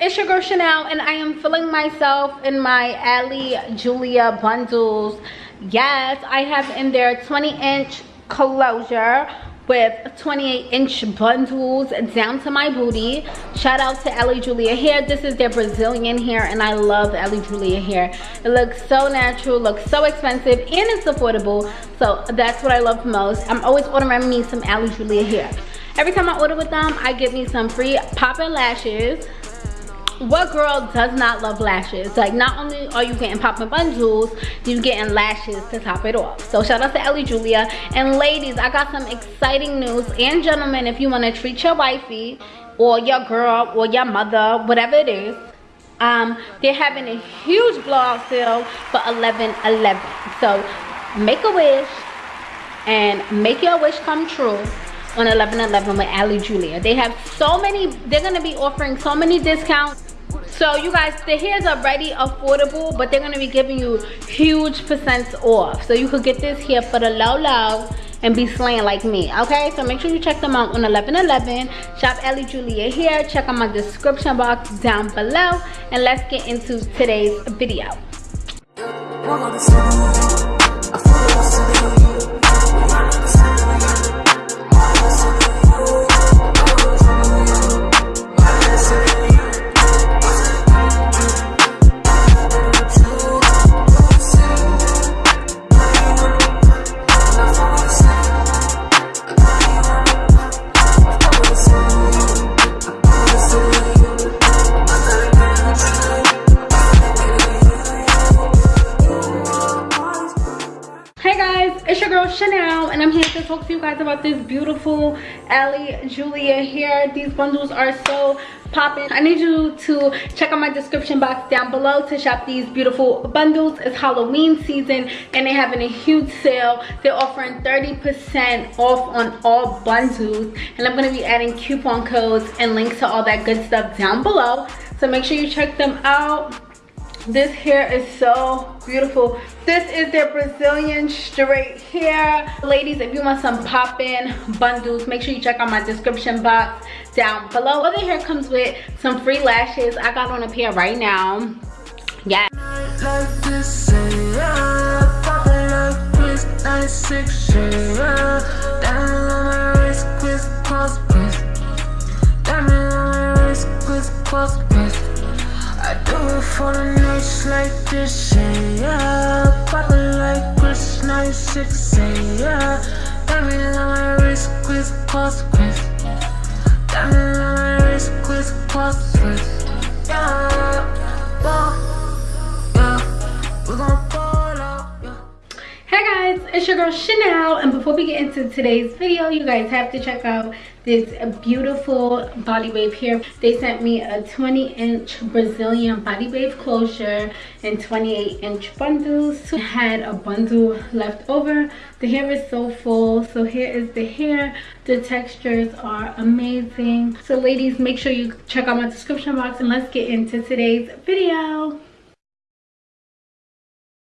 it's your girl chanel and i am filling myself in my ali julia bundles. Yes i have in there 20 inch closure with 28 inch bundles down to my booty. Shout out to ali julia hair. This is their brazilian hair and i love ali julia hair. It looks so natural looks so expensive and it's affordable so that's what i love most. I'm always ordering me some ali julia hair. Every time i order with them i get me some free popping lashes what girl does not love lashes? Like not only are you getting popping bundles you getting lashes to top it off. So shout out to ali julia. And ladies i got some exciting news. And gentlemen if you want to treat your wifey or your girl or your mother whatever it is um they're having a huge blowout sale for 11 11 so make a wish and make your wish come true on 11 11 with ali julia. They have so many they're going to be offering so many discounts so you guys the hairs are already affordable but they're going to be giving you huge percents off. So you could get this here for the low low and be slaying like me okay? So make sure you check them out on 1111 shop ali julia here. Check out my description box down below. And let's get into today's video Chanel and I'm here to talk to you guys about this beautiful Ali Julia hair. These bundles are so popping. I need you to check out my description box down below to shop these beautiful bundles. It's Halloween season and they're having a huge sale. They're offering 30% off on all bundles and I'm going to be adding coupon codes and links to all that good stuff down below. So make sure you check them out this hair is so beautiful. This is their brazilian straight hair. Ladies if you want some pop-in bundles make sure you check out my description box down below. Other hair comes with some free lashes. I got on a pair right now. Yeah for the nights like this, yeah Poppin' like Chris 96, yeah girl Chanel. And before we get into today's video, you guys have to check out this beautiful body wave here. They sent me a 20 inch brazilian body wave closure and 28 inch bundles. I had a bundle left over. The hair is so full. So here is the hair. The textures are amazing. So ladies make sure you check out my description box and let's get into today's video